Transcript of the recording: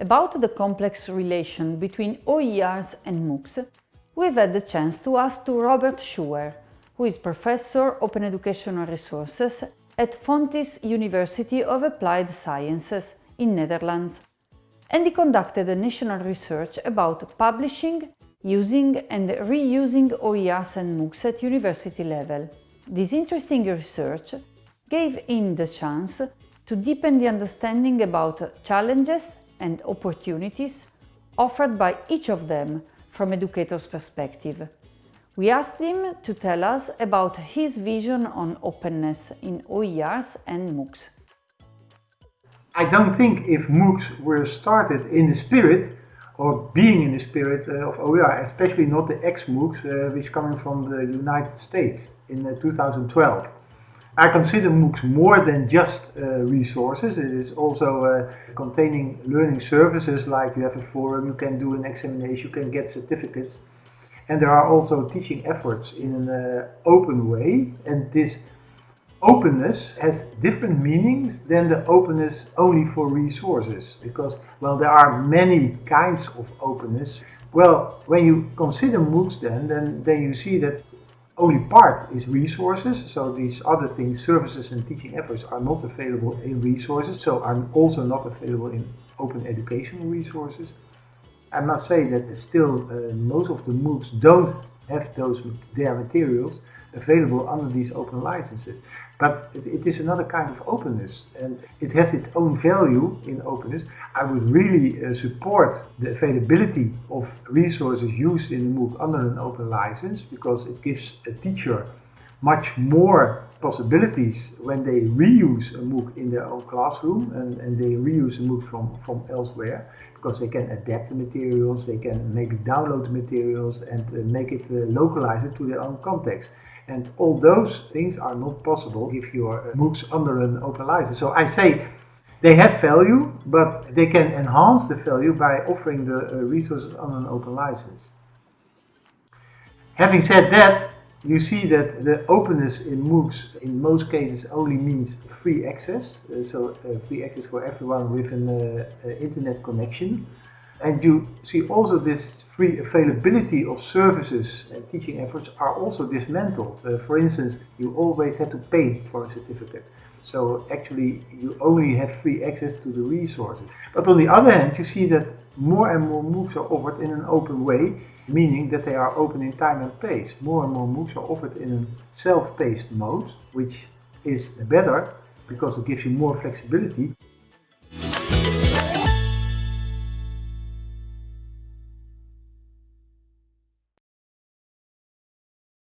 About the complex relation between OERs and MOOCs, we've had the chance to ask to Robert Schuwer, who is Professor Open Educational Resources at Fontys University of Applied Sciences in Netherlands. And he conducted a national research about publishing, using and reusing OERs and MOOCs at university level. This interesting research gave him the chance to deepen the understanding about challenges and opportunities offered by each of them from educators' perspective. We asked him to tell us about his vision on openness in OERs and MOOCs. I don't think if MOOCs were started in the spirit or being in the spirit uh, of OER, especially not the xMOOCs uh, which coming from the United States in uh, 2012. I consider MOOCs more than just uh, resources. It is also uh, containing learning services like you have a forum, you can do an examination, you can get certificates. And there are also teaching efforts in an uh, open way. And this openness has different meanings than the openness only for resources. Because, well, there are many kinds of openness. Well, when you consider MOOCs then, then, then you see that only part is resources. So these other things, services and teaching efforts are not available in resources. So are also not available in open educational resources. I must say that still uh, most of the MOOCs don't have those their materials available under these open licenses. But it, it is another kind of openness and it has its own value in openness. I would really uh, support the availability of resources used in MOOC under an open license because it gives a teacher much more possibilities when they reuse a MOOC in their own classroom and, and they reuse a MOOC from, from elsewhere because they can adapt the materials, they can maybe download the materials and uh, make it uh, localize it to their own context. And all those things are not possible if your uh, MOOCs under an open license. So I say they have value, but they can enhance the value by offering the uh, resources on an open license. Having said that, you see that the openness in MOOCs in most cases only means free access, uh, so free access for everyone with an internet connection. And you see also this free availability of services and teaching efforts are also dismantled. Uh, for instance, you always had to pay for a certificate. So actually you only have free access to the resources. But on the other hand, you see that more and more MOOCs are offered in an open way meaning that they are open in time and place. More and more MOOCs are offered in a self-paced mode, which is better because it gives you more flexibility